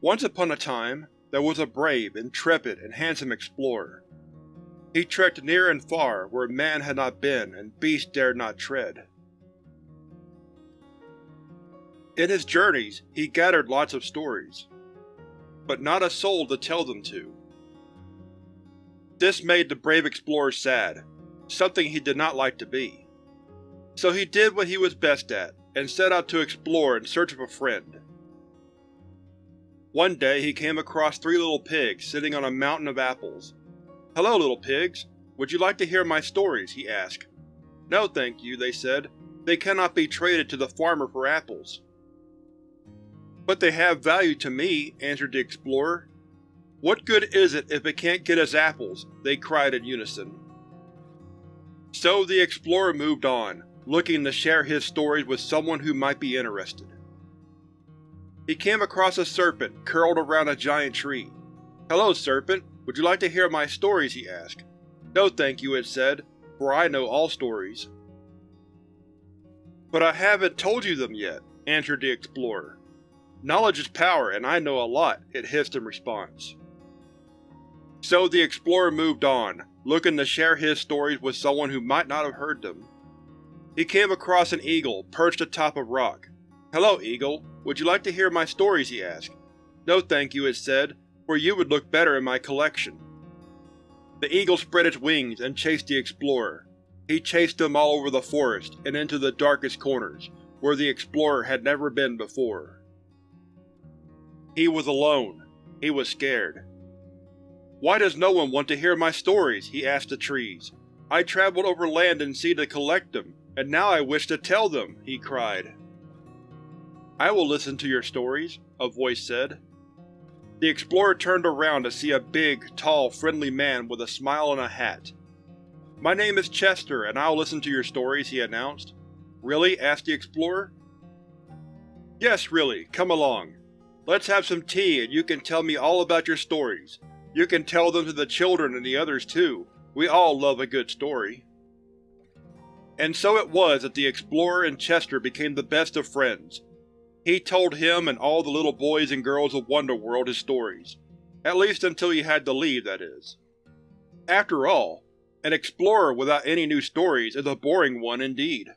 Once upon a time, there was a brave, intrepid, and handsome explorer. He trekked near and far where man had not been and beast dared not tread. In his journeys, he gathered lots of stories, but not a soul to tell them to. This made the brave explorer sad, something he did not like to be. So he did what he was best at, and set out to explore in search of a friend. One day he came across three little pigs sitting on a mountain of apples. Hello, little pigs. Would you like to hear my stories? he asked. No thank you, they said. They cannot be traded to the farmer for apples. But they have value to me, answered the explorer. What good is it if it can't get us apples? they cried in unison. So the explorer moved on, looking to share his stories with someone who might be interested. He came across a serpent curled around a giant tree. Hello, serpent. Would you like to hear my stories? he asked. No thank you, it said, for I know all stories. But I haven't told you them yet, answered the explorer. Knowledge is power, and I know a lot, it hissed in response. So the explorer moved on, looking to share his stories with someone who might not have heard them. He came across an eagle perched atop a rock. Hello, eagle. Would you like to hear my stories? he asked. No thank you, it said, for you would look better in my collection. The eagle spread its wings and chased the explorer. He chased him all over the forest and into the darkest corners, where the explorer had never been before. He was alone. He was scared. Why does no one want to hear my stories? he asked the trees. I traveled over land and sea to collect them, and now I wish to tell them, he cried. I will listen to your stories, a voice said. The explorer turned around to see a big, tall, friendly man with a smile and a hat. My name is Chester, and I'll listen to your stories, he announced. Really? asked the explorer. Yes, really. Come along. Let's have some tea and you can tell me all about your stories. You can tell them to the children and the others too. We all love a good story. And so it was that the explorer and Chester became the best of friends. He told him and all the little boys and girls of Wonderworld his stories. At least until he had to leave, that is. After all, an explorer without any new stories is a boring one indeed.